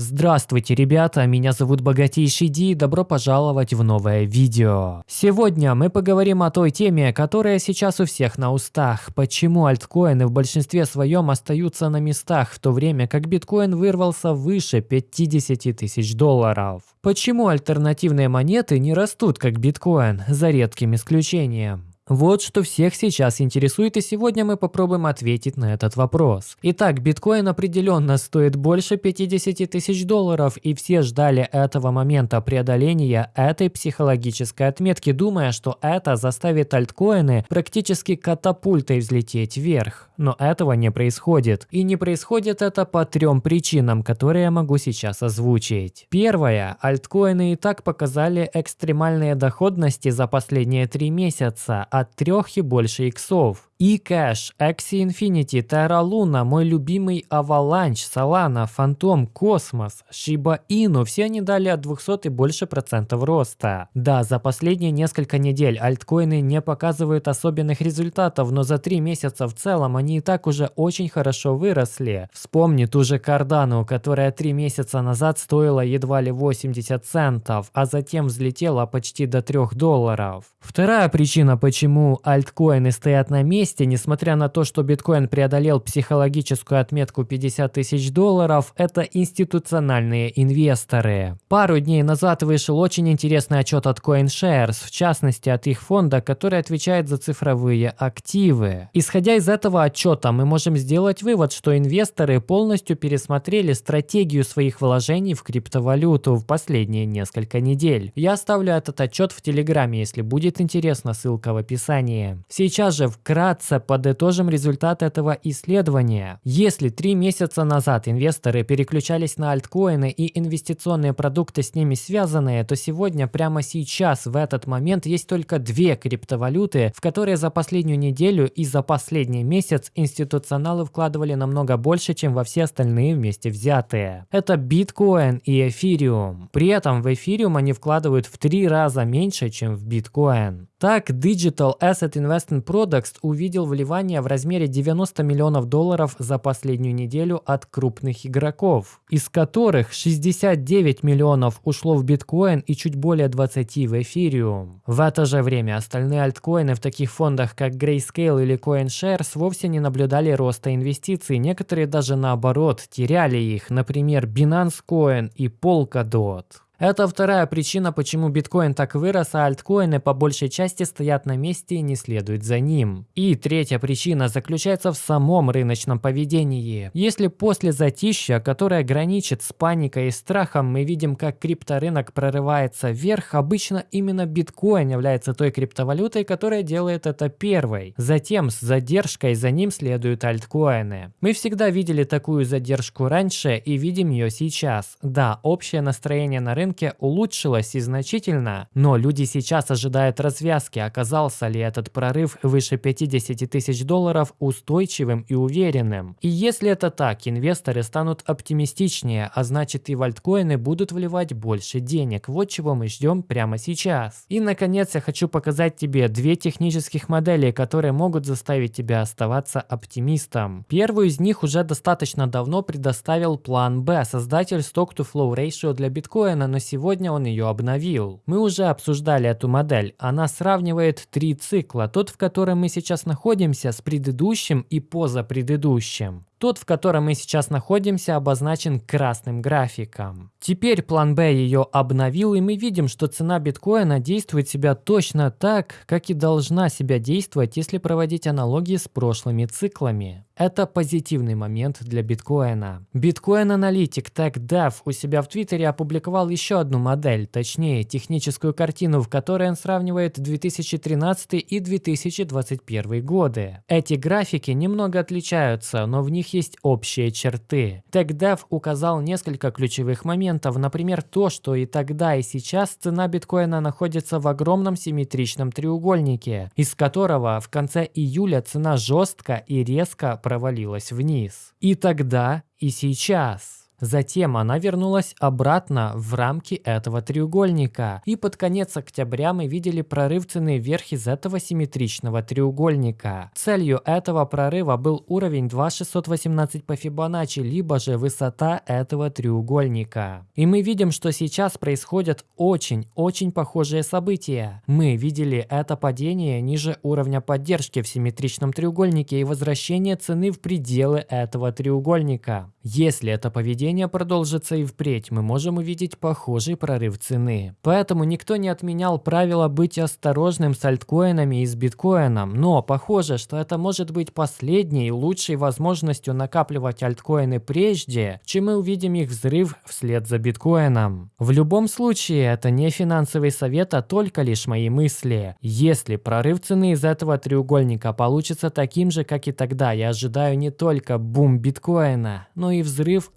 Здравствуйте, ребята, меня зовут Богатейший Ди и добро пожаловать в новое видео. Сегодня мы поговорим о той теме, которая сейчас у всех на устах. Почему альткоины в большинстве своем остаются на местах, в то время как биткоин вырвался выше 50 тысяч долларов. Почему альтернативные монеты не растут как биткоин, за редким исключением. Вот что всех сейчас интересует, и сегодня мы попробуем ответить на этот вопрос. Итак, биткоин определенно стоит больше 50 тысяч долларов, и все ждали этого момента преодоления этой психологической отметки, думая, что это заставит альткоины практически катапультой взлететь вверх. Но этого не происходит. И не происходит это по трем причинам, которые я могу сейчас озвучить. Первое. Альткоины и так показали экстремальные доходности за последние три месяца, от трех и больше иксов eCash, Axie Infinity, Terra Luna, мой любимый Avalanche, Solana, Phantom, Cosmos, Shiba Inu, все они дали от 200 и больше процентов роста. Да, за последние несколько недель альткоины не показывают особенных результатов, но за три месяца в целом они и так уже очень хорошо выросли. Вспомни ту же Cardano, которая три месяца назад стоила едва ли 80 центов, а затем взлетела почти до 3 долларов. Вторая причина, почему альткоины стоят на месте, месте, несмотря на то, что биткоин преодолел психологическую отметку 50 тысяч долларов, это институциональные инвесторы. Пару дней назад вышел очень интересный отчет от CoinShares, в частности от их фонда, который отвечает за цифровые активы. Исходя из этого отчета, мы можем сделать вывод, что инвесторы полностью пересмотрели стратегию своих вложений в криптовалюту в последние несколько недель. Я оставлю этот отчет в Телеграме, если будет интересно, ссылка в описании. Сейчас же вкратце Вкратце подытожим результат этого исследования. Если три месяца назад инвесторы переключались на альткоины и инвестиционные продукты с ними связанные, то сегодня, прямо сейчас, в этот момент, есть только две криптовалюты, в которые за последнюю неделю и за последний месяц институционалы вкладывали намного больше, чем во все остальные вместе взятые. Это биткоин и эфириум. При этом в эфириум они вкладывают в три раза меньше, чем в биткоин. Так, Digital Asset Investment Products увидел вливание в размере 90 миллионов долларов за последнюю неделю от крупных игроков, из которых 69 миллионов ушло в биткоин и чуть более 20 в эфириум. В это же время остальные альткоины в таких фондах, как Grayscale или CoinShares, вовсе не наблюдали роста инвестиций, некоторые даже наоборот теряли их, например, Binance Coin и Polkadot. Это вторая причина, почему биткоин так вырос, а альткоины по большей части стоят на месте и не следуют за ним. И третья причина заключается в самом рыночном поведении. Если после затища, которое граничит с паникой и страхом, мы видим, как крипторынок прорывается вверх, обычно именно биткоин является той криптовалютой, которая делает это первой. Затем с задержкой за ним следуют альткоины. Мы всегда видели такую задержку раньше и видим ее сейчас. Да, общее настроение на рынке рынке улучшилось и значительно, но люди сейчас ожидают развязки, оказался ли этот прорыв выше 50 тысяч долларов устойчивым и уверенным. И если это так, инвесторы станут оптимистичнее, а значит и в альткоины будут вливать больше денег. Вот чего мы ждем прямо сейчас. И наконец я хочу показать тебе две технических модели, которые могут заставить тебя оставаться оптимистом. Первую из них уже достаточно давно предоставил план B, создатель Stock-to-Flow Ratio для биткоина, но сегодня он ее обновил. Мы уже обсуждали эту модель. Она сравнивает три цикла. Тот, в котором мы сейчас находимся, с предыдущим и позапредыдущим. Тот, в котором мы сейчас находимся, обозначен красным графиком. Теперь план B ее обновил, и мы видим, что цена биткоина действует себя точно так, как и должна себя действовать, если проводить аналогии с прошлыми циклами. Это позитивный момент для биткоина. Биткоин-аналитик TechDev у себя в Твиттере опубликовал еще одну модель, точнее техническую картину, в которой он сравнивает 2013 и 2021 годы. Эти графики немного отличаются, но в них них есть общие черты. TechDev указал несколько ключевых моментов, например, то, что и тогда, и сейчас цена биткоина находится в огромном симметричном треугольнике, из которого в конце июля цена жестко и резко провалилась вниз. И тогда, и сейчас. Затем она вернулась обратно в рамки этого треугольника. И под конец октября мы видели прорыв цены вверх из этого симметричного треугольника. Целью этого прорыва был уровень 2618 по Фибоначчи, либо же высота этого треугольника. И мы видим, что сейчас происходят очень-очень похожие события. Мы видели это падение ниже уровня поддержки в симметричном треугольнике и возвращение цены в пределы этого треугольника. Если это поведение продолжится и впредь, мы можем увидеть похожий прорыв цены. Поэтому никто не отменял правило быть осторожным с альткоинами и с биткоином, но похоже, что это может быть последней лучшей возможностью накапливать альткоины прежде, чем мы увидим их взрыв вслед за биткоином. В любом случае, это не финансовый совет, а только лишь мои мысли. Если прорыв цены из этого треугольника получится таким же, как и тогда, я ожидаю не только бум биткоина, но и и взрыв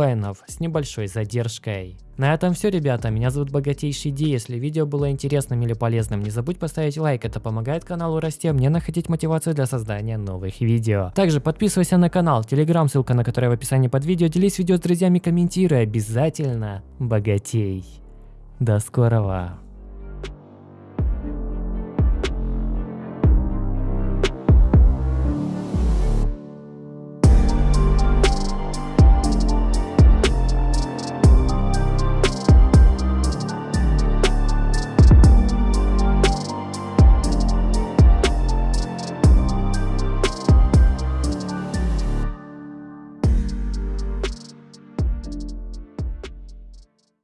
альткоинов с небольшой задержкой. На этом все, ребята. Меня зовут Богатейший Ди. Если видео было интересным или полезным, не забудь поставить лайк. Это помогает каналу расти, а мне находить мотивацию для создания новых видео. Также подписывайся на канал, телеграм, ссылка на который в описании под видео. Делись видео с друзьями, комментируй. Обязательно богатей. До скорого.